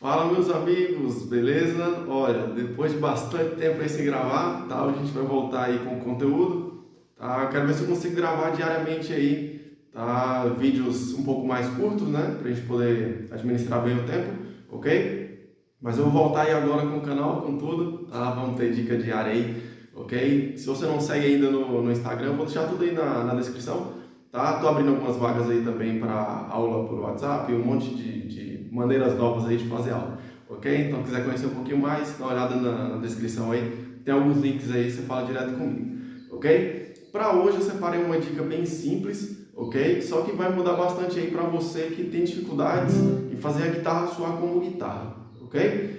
Fala meus amigos, beleza? Olha, depois de bastante tempo aí sem gravar, tá? A gente vai voltar aí com conteúdo, tá? Quero ver se eu consigo gravar diariamente aí, tá? Vídeos um pouco mais curtos, né? Pra gente poder administrar bem o tempo, ok? Mas eu vou voltar aí agora com o canal, com tudo, tá? Vamos ter dica diária aí, ok? Se você não segue ainda no, no Instagram, vou deixar tudo aí na, na descrição, tá? Tô abrindo algumas vagas aí também para aula por WhatsApp, um monte de, de maneiras novas aí de fazer aula, ok? Então, quiser conhecer um pouquinho mais, dá uma olhada na, na descrição aí, tem alguns links aí, você fala direto comigo, ok? Para hoje eu separei uma dica bem simples, ok? Só que vai mudar bastante aí para você que tem dificuldades em fazer a guitarra soar como guitarra, ok?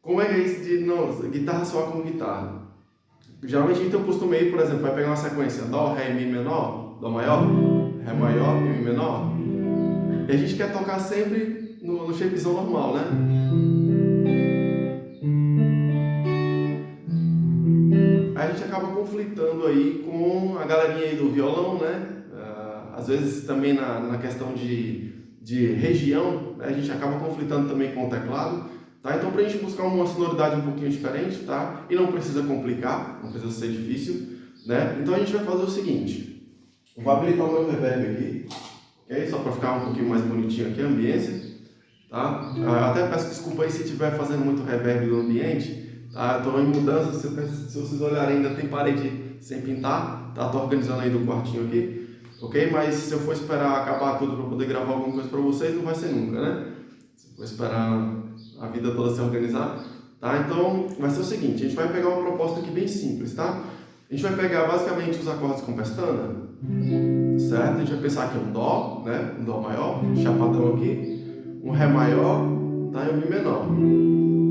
Como é é isso de não, guitarra soar como guitarra? Geralmente a gente tem o costume aí, por exemplo, vai pegar uma sequência Dó, Ré, Mi menor, Dó maior, Ré maior, Mi menor, e a gente quer tocar sempre no, no shapezão normal, né? Aí a gente acaba conflitando aí com a galerinha aí do violão, né? Uh, às vezes também na, na questão de, de região, né? a gente acaba conflitando também com o teclado. Tá? Então, para a gente buscar uma sonoridade um pouquinho diferente, tá? E não precisa complicar, não precisa ser difícil, né? Então a gente vai fazer o seguinte. vou habilitar o meu reverb aqui, ok? Só para ficar um pouquinho mais bonitinho aqui a ambiência. Tá? Ah, até peço desculpa aí se estiver fazendo muito reverb no ambiente. Tá? Estou em mudança, se, vocês olharem ainda tem parede sem pintar. Tá? Tô organizando aí do quartinho aqui. Ok? Mas se eu for esperar acabar tudo para poder gravar alguma coisa para vocês, não vai ser nunca, né? Se eu for esperar a vida toda se organizar. Tá? Então, vai ser o seguinte, a gente vai pegar uma proposta aqui bem simples, tá? A gente vai pegar basicamente os acordes com pestana, certo? A gente vai pensar aqui um Dó, né? Um Dó maior, chapadão aqui um Ré maior tá? e um Mi menor.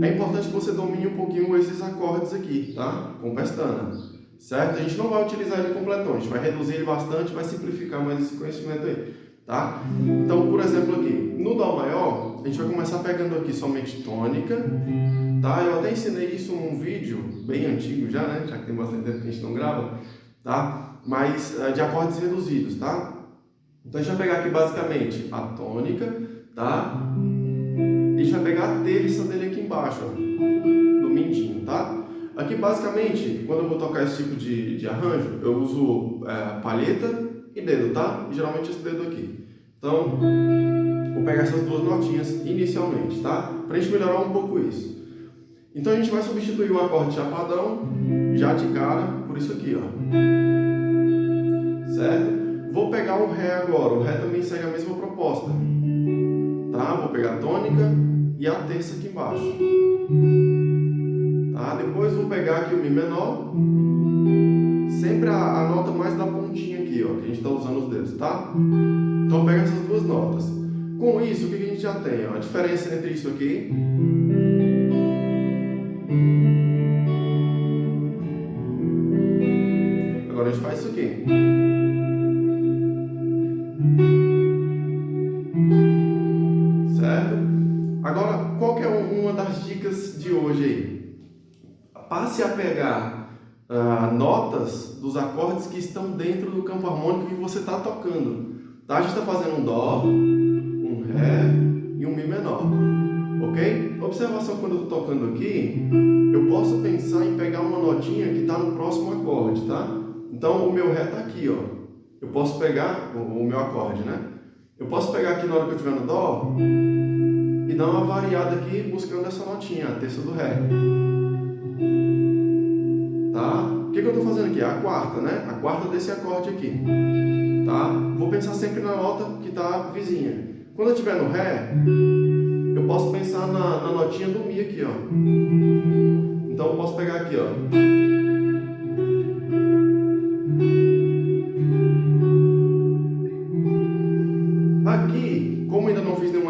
É importante que você domine um pouquinho esses acordes aqui, tá? com pestana. Certo? A gente não vai utilizar ele completão, a gente vai reduzir ele bastante, vai simplificar mais esse conhecimento aí. Tá? Então, por exemplo aqui, no Dó maior, a gente vai começar pegando aqui somente tônica, tá? Eu até ensinei isso num vídeo bem antigo já, né? Já que tem bastante tempo que a gente não grava, tá? Mas eh, de acordes reduzidos, tá? Então a gente vai pegar aqui basicamente a tônica, tá? A gente vai pegar a terça dele aqui embaixo, ó, no mindinho, tá? Aqui basicamente, quando eu vou tocar esse tipo de, de arranjo, eu uso é, palheta e dedo, tá? E geralmente esse dedo aqui. Então, vou pegar essas duas notinhas inicialmente, tá? Pra gente melhorar um pouco isso. Então a gente vai substituir o acorde chapadão, já de cara, por isso aqui, ó. Certo? Vou pegar o Ré agora, o Ré também segue a mesma proposta tá? Vou pegar a tônica e a terça aqui embaixo. Tá? Depois vou pegar aqui o Mi menor, sempre a, a nota mais da pontinha aqui, ó, que a gente está usando os dedos, tá? Então pega essas duas notas. Com isso, o que a gente já tem? Ó? A diferença entre isso aqui passe a pegar ah, notas dos acordes que estão dentro do campo harmônico que você está tocando. Tá? A gente está fazendo um Dó, um Ré e um Mi menor. Ok? Observação quando eu estou tocando aqui, eu posso pensar em pegar uma notinha que está no próximo acorde, tá? Então o meu Ré está aqui, ó. Eu posso pegar o, o meu acorde, né? Eu posso pegar aqui na hora que eu estiver no Dó e dar uma variada aqui buscando essa notinha, a terça do Ré tá? O que, que eu estou fazendo aqui? A quarta, né? A quarta desse acorde aqui, tá? Vou pensar sempre na nota que está vizinha. Quando eu estiver no Ré, eu posso pensar na, na notinha do Mi aqui, ó. Então eu posso pegar aqui, ó.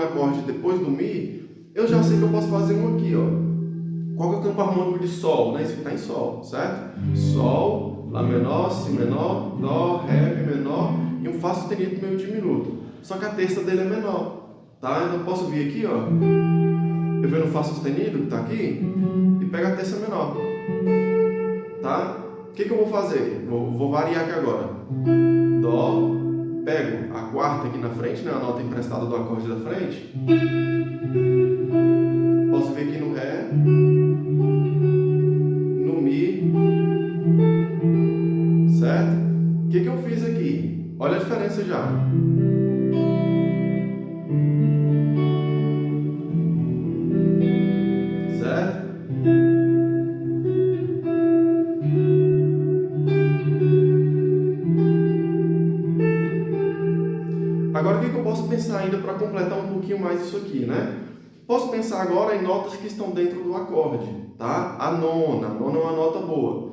Acorde depois do Mi, eu já sei que eu posso fazer um aqui, ó. Qual é o campo harmônico de Sol? Né? Isso aqui está em Sol, certo? Sol, Lá menor, Si menor, Dó, Ré, menor e um Fá sustenido meio diminuto. Só que a terça dele é menor, tá? Então eu posso vir aqui, ó, eu venho no Fá sustenido, que está aqui, e pego a terça menor, tá? O que, que eu vou fazer? Vou, vou variar aqui agora. Dó, pego a quarta aqui na frente, né, a nota emprestada do acorde da frente, posso vir aqui no Ré, no Mi, certo? O que, que eu fiz aqui? Olha a diferença já. Agora, o que eu posso pensar ainda para completar um pouquinho mais isso aqui, né? Posso pensar agora em notas que estão dentro do acorde, tá? A nona, a nona é uma nota boa,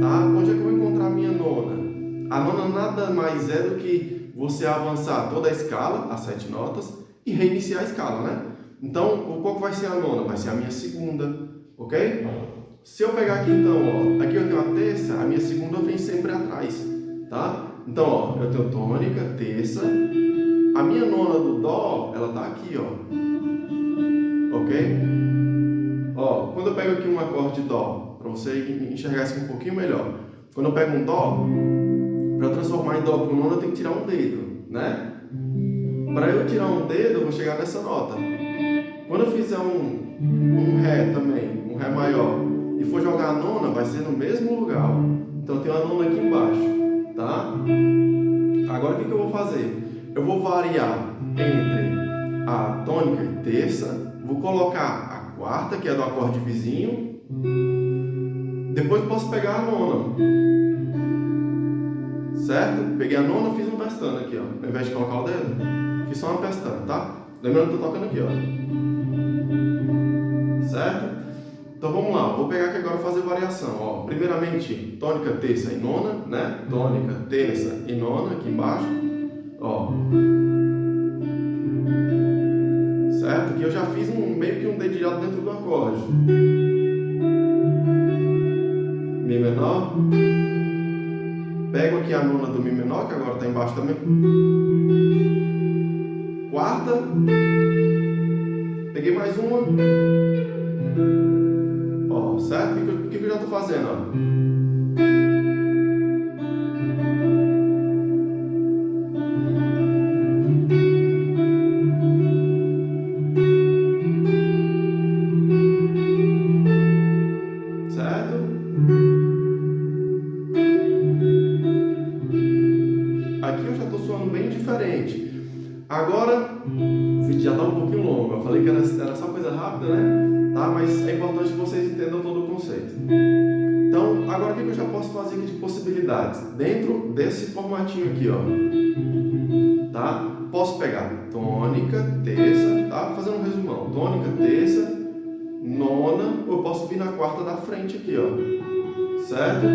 tá? Onde é que eu vou encontrar a minha nona? A nona nada mais é do que você avançar toda a escala, as sete notas, e reiniciar a escala, né? Então, qual vai ser a nona? Vai ser a minha segunda, ok? Se eu pegar aqui então, ó, aqui eu tenho a terça, a minha segunda vem sempre atrás, tá? Então, ó, eu tenho tônica, terça, a minha nona do dó, ela tá aqui, ó ok? Ó, quando eu pego aqui um acorde de dó, para você enxergar isso um pouquinho melhor. Quando eu pego um dó, para transformar em dó com nona, eu tenho que tirar um dedo, né? Para eu tirar um dedo, eu vou chegar nessa nota. Quando eu fizer um, um Ré também, um Ré maior, e for jogar a nona, vai ser no mesmo lugar. Então tem uma nona aqui embaixo, tá? Agora o que, que eu vou fazer? Eu vou variar entre a tônica e terça Vou colocar a quarta, que é do acorde vizinho. Depois posso pegar a nona. Certo? Peguei a nona, fiz um pestana aqui, ó. Ao invés de colocar o dedo, fiz só uma pestana, tá? Lembrando que eu tô tocando aqui, ó. Certo? Então vamos lá, vou pegar aqui agora fazer variação. Ó, primeiramente, tônica, terça e nona, né? Tônica, terça e nona aqui embaixo. Ó certo? Que eu já fiz um, meio que um dedilhado dentro do acorde. Mi menor. Pego aqui a nona do Mi menor, que agora está embaixo também. Quarta. Peguei mais uma. Ó, certo? O que, que, que eu já estou fazendo? Ó? Agora, o vídeo já está um pouquinho longo. Eu falei que era, era só coisa rápida, né? Tá? Mas é importante que vocês entendam todo o conceito. Então, agora o que eu já posso fazer aqui de possibilidades? Dentro desse formatinho aqui, ó. Tá? Posso pegar tônica, terça, tá? Fazendo um resumão. Tônica, terça, nona, ou eu posso vir na quarta da frente aqui, ó. Certo?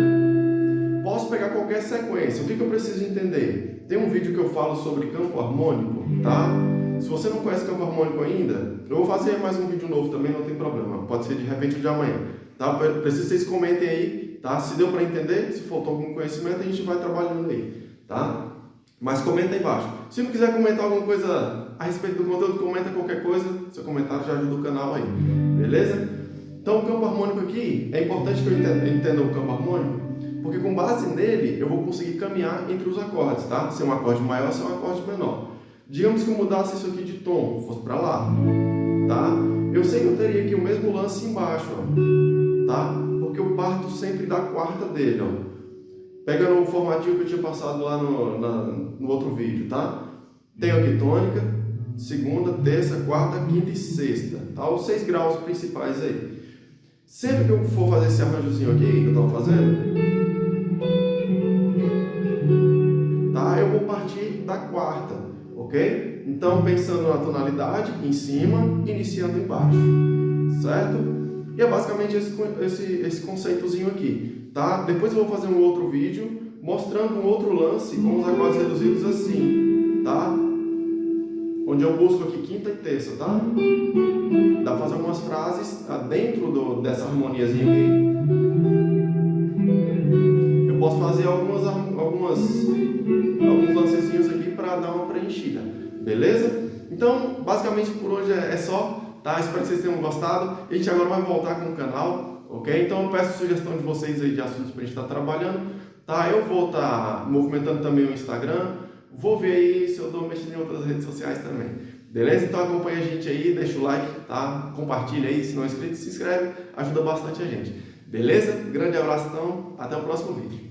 Posso pegar qualquer sequência. O que, que eu preciso entender? Tem um vídeo que eu falo sobre campo harmônico, tá? Se você não conhece campo harmônico ainda, eu vou fazer mais um vídeo novo também, não tem problema. Pode ser de repente de amanhã. Tá? Preciso que vocês comentem aí, tá? Se deu para entender, se faltou algum conhecimento, a gente vai trabalhando aí, tá? Mas comenta aí embaixo. Se não quiser comentar alguma coisa a respeito do conteúdo, comenta qualquer coisa. Seu comentário já ajuda o canal aí. Beleza? Então, o campo harmônico aqui, é importante que eu entenda o campo harmônico, porque com base nele eu vou conseguir caminhar entre os acordes, tá? Se é um acorde maior, se é um acorde menor. Digamos que eu mudasse isso aqui de tom, fosse para lá, tá? Eu sei que eu teria aqui o mesmo lance embaixo, ó, tá? Porque eu parto sempre da quarta dele, ó. Pegando o formatinho que eu tinha passado lá no, na, no outro vídeo, tá? Tenho aqui tônica, segunda, terça, quarta, quinta e sexta, tá? Os seis graus principais aí. Sempre que eu for fazer esse arranjozinho aqui, que eu estava fazendo, partir da quarta, ok? Então, pensando na tonalidade, em cima, iniciando embaixo, certo? E é basicamente esse, esse, esse conceitozinho aqui, tá? Depois eu vou fazer um outro vídeo mostrando um outro lance com os acordes reduzidos assim, tá? Onde eu busco aqui quinta e terça, tá? Dá para fazer algumas frases tá? dentro do, dessa harmoniazinha aqui. Posso fazer algumas, algumas, alguns lancezinhos aqui para dar uma preenchida, beleza? Então, basicamente por hoje é, é só, tá? Espero que vocês tenham gostado. A gente agora vai voltar com o canal, ok? Então eu peço sugestão de vocês aí de assuntos para a gente estar tá trabalhando, tá? Eu vou estar tá movimentando também o Instagram, vou ver aí se eu estou mexendo em outras redes sociais também. Beleza? Então acompanha a gente aí, deixa o like, tá? Compartilha aí, se não é inscrito, se inscreve, ajuda bastante a gente. Beleza? Grande abraço então, até o próximo vídeo.